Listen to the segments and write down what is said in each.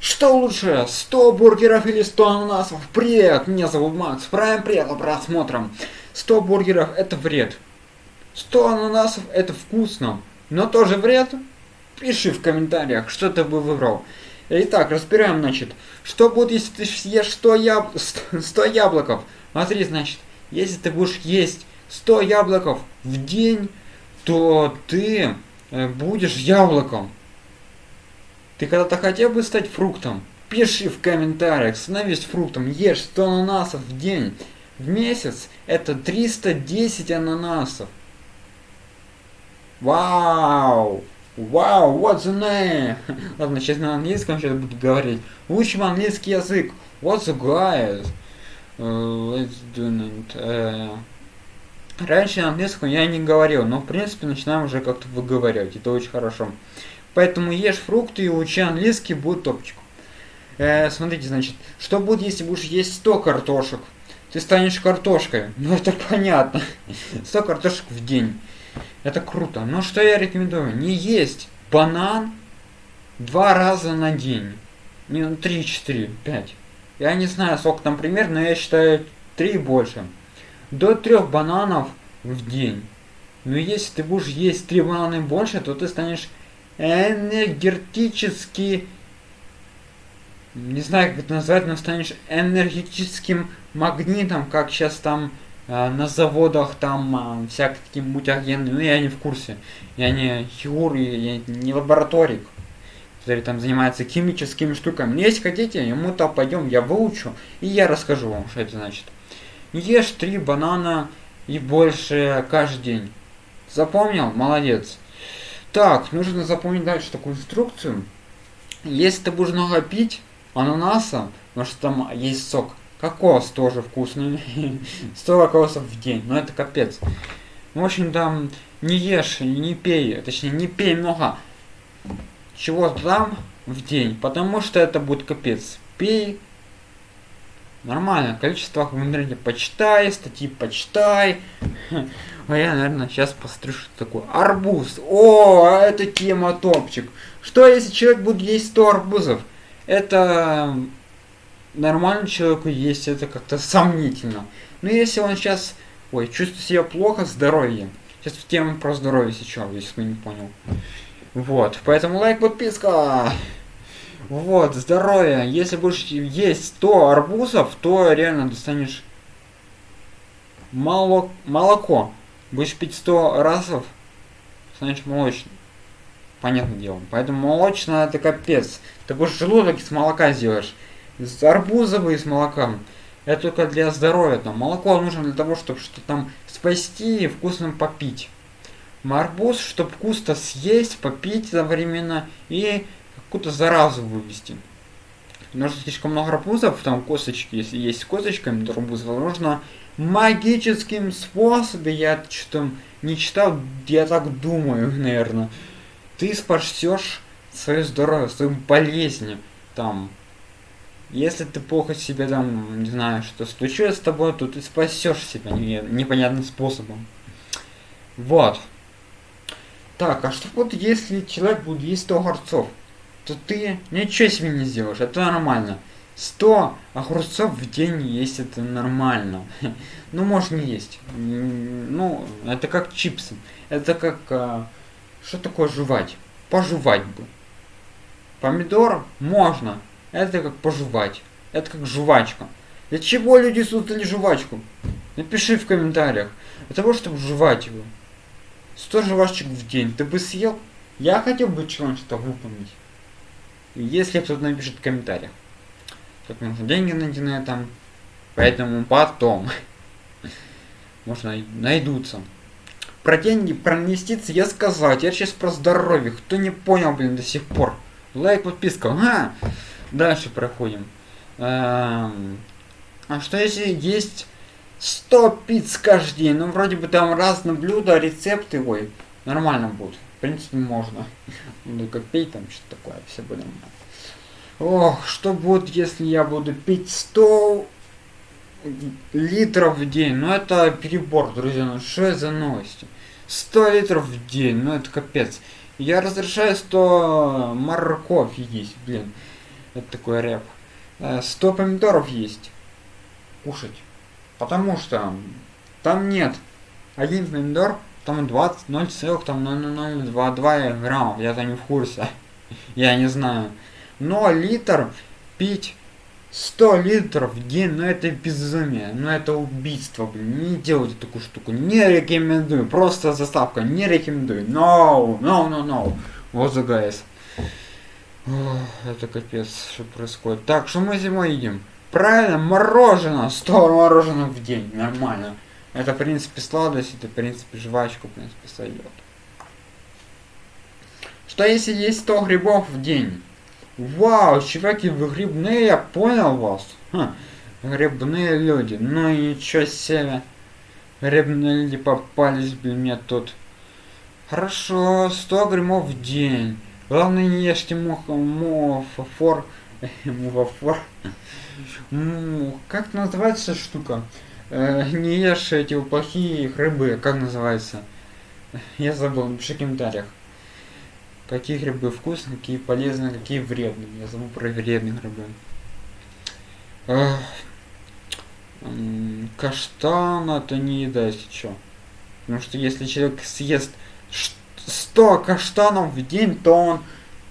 Что лучше, 100 бургеров или 100 ананасов? Привет, меня зовут Макс, правим приятно просмотром. 100 бургеров это вред. 100 ананасов это вкусно, но тоже вред? Пиши в комментариях, что ты бы выбрал. Итак, разбираем, значит, что будет, если ты съешь 100, яб... 100 яблоков? Смотри, значит, если ты будешь есть 100 яблоков в день, то ты будешь яблоком. Ты когда-то хотел бы стать фруктом? Пиши в комментариях, становись фруктом, ешь 100 ананасов в день. В месяц это 310 ананасов. Вау! Вау, what's the name? Ладно, сейчас на английском сейчас буду говорить. Учим английский язык. What's the guys? Uh, let's do it. Uh, раньше на английском я не говорил, но в принципе начинаем уже как-то выговаривать. Это очень хорошо. Поэтому ешь фрукты и учи английский, будет топчик. Э, смотрите, значит, что будет, если будешь есть 100 картошек? Ты станешь картошкой. Ну, это понятно. 100 картошек в день. Это круто. Но что я рекомендую? Не есть банан два раза на день. Не, ну, 3, 4, 5. Я не знаю, сколько там примерно, но я считаю 3 и больше. До 3 бананов в день. Но если ты будешь есть 3 банана больше, то ты станешь энергетически, не знаю, как это назвать, но станешь энергетическим магнитом, как сейчас там э, на заводах там э, всякие такие мутагены, ну я не в курсе, я не хирург, я не лабораторик, который там занимается химическими штуками. Но если хотите, ему-то пойдем, я выучу, и я расскажу вам, что это значит. Ешь три банана и больше каждый день. Запомнил? Молодец. Так, нужно запомнить дальше такую инструкцию. Если ты будешь много пить ананаса, потому что там есть сок, кокос тоже вкусный, 100 кокосов в день, но это капец. В общем, там не ешь, не пей, точнее не пей много чего-то там в день, потому что это будет капец. Пей нормально, количество в интернете почитай, статьи почитай. А я, наверное, сейчас посмотрю, что такое. Арбуз. О, это тема топчик. Что, если человек будет есть 100 арбузов? Это нормально человеку есть, это как-то сомнительно. Но если он сейчас, ой, чувствует себя плохо, здоровье. Сейчас в тему про здоровье сейчас, если кто не понял. Вот, поэтому лайк, подписка. Вот, здоровье. Если будешь есть 100 арбузов, то реально достанешь молок, молоко. Будешь пить 100 разов, станешь молочным. Понятное дело. Поэтому молочное это капец. Ты будешь желудок из молока сделаешь. Из арбузовый с молоком. Это только для здоровья. Там молоко нужно для того, чтобы что-то там спасти и вкусно попить. Арбуз, чтобы вкусно съесть, попить одновременно и какую-то заразу вывести. Нужно слишком много арбузов, там косточки, если есть косточками, то арбуз, нужно магическим способом, я что-то не читал, я так думаю, наверное, ты спасешь свое здоровье, свою болезнь, там, если ты плохо себе там, не знаю, что случилось с тобой, то ты спасешь себя непонятным способом. Вот. Так, а что вот если человек будет есть 100 огурцов, то ты ничего себе не сделаешь, это нормально. 100 огурцов в день есть это нормально. ну, можно есть. Ну, это как чипсы. Это как... А, что такое жевать? Пожевать бы. Помидор можно. Это как пожевать. Это как жвачка. Для чего люди создали жвачку? Напиши в комментариях. Для того, чтобы жевать его. 100 жвачек в день. Ты бы съел? Я хотел бы челлендж-то выполнить. Если кто-то напишет в комментариях как можно деньги найти на этом. Поэтому потом. Можно найдутся. Про деньги, про инвестиции я сказал. Я сейчас про здоровье. Кто не понял, блин, до сих пор. Лайк, подписка. А! Дальше проходим. Эм, а что если есть 100 пиц каждый день? Ну, вроде бы там разные блюда, рецепты. Ой, нормально будет. В принципе, можно. Ну, как пей там, что такое, все нормально. Ох, что будет, если я буду пить 100 литров в день? Ну это перебор, друзья, ну что за новости? 100 литров в день, ну это капец. Я разрешаю 100 морковь есть, блин. Это такой рэп. 100 помидоров есть. Кушать. Потому что там нет. Один помидор, там 20, 0,0022 граммов. Я-то не в курсе. Я не знаю. Но литр пить 100 литров в день, ну это безумие, ну это убийство, блин, не делайте такую штуку, не рекомендую, просто заставка, не рекомендую, no, no, no, no, вот за guys. Это капец, что происходит. Так, что мы зимой едим? Правильно, мороженое, 100 мороженых в день, нормально. Это, в принципе, сладость, это, в принципе, жвачку, в принципе, сойдет. Что если есть 100 грибов в день? Вау, чуваки, вы грибные, я понял вас. Ха, грибные люди, ну ничего себе. Грибные люди попались, блин, мне тут. Хорошо, 100 грибов в день. Главное не ешьте мух, муфафор. Муфафор. Как называется штука? Э, не ешь эти плохие грибы, как называется? Я забыл, напиши в комментариях. Какие грибы вкусные, какие полезные, какие вредные. Я забыл про вредные грибы. Каштан это не еда, если что. Потому что если человек съест 100 каштанов в день, то он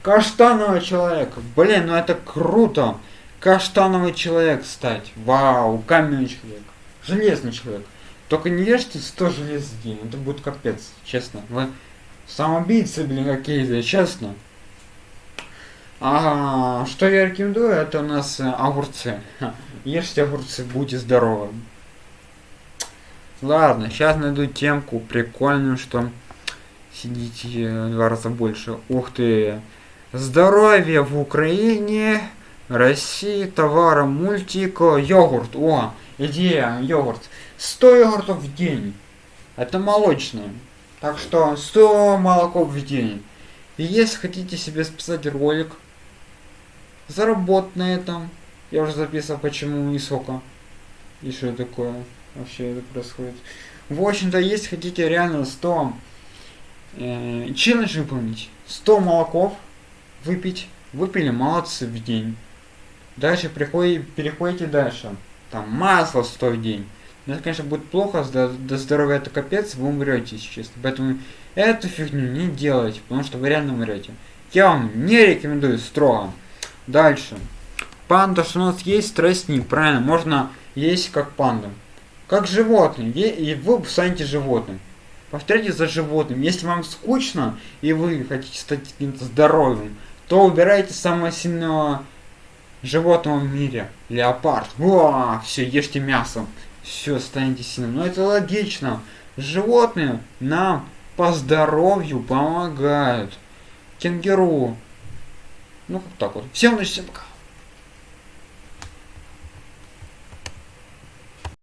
каштановый человек. Блин, ну это круто. Каштановый человек стать. Вау, каменный человек. Железный человек. Только не ешьте 100 желез в день. Это будет капец, честно. Вы Самоубийцы, блин, какие-то, честно. А что я рекомендую, это у нас э, огурцы. Ешьте огурцы, будьте здоровы. Ладно, сейчас найду темку прикольную, что сидите в два раза больше. Ух ты. Здоровье в Украине, России, товара, мультик, йогурт. О, идея, йогурт. 100 йогуртов в день. Это молочное. Так что 100 молоков в день. И если хотите себе списать ролик, заработать на этом. Я уже записал, почему и сока. И что такое вообще это происходит. В общем-то, если хотите реально 100 э, челлендж выполнить, 100 молоков выпить, выпили, молодцы в день. Дальше приходите, переходите дальше. Там масло 100 в день. Ну, это, конечно, будет плохо, до здоровья это капец, вы умрете, если честно. Поэтому эту фигню не делайте, потому что вы реально умрете. Я вам не рекомендую строго. Дальше. Панда, что у нас есть не правильно. Можно есть как панда. Как животные. И вы станете животным. Повторяйте за животным. Если вам скучно, и вы хотите стать каким-то здоровым, то убирайте самого сильного животного в мире. Леопард. Во, все, ешьте мясо все, станете сильным. Но это логично. Животные нам по здоровью помогают. Кенгуру. Ну, как так вот. Всем удачи, всем пока.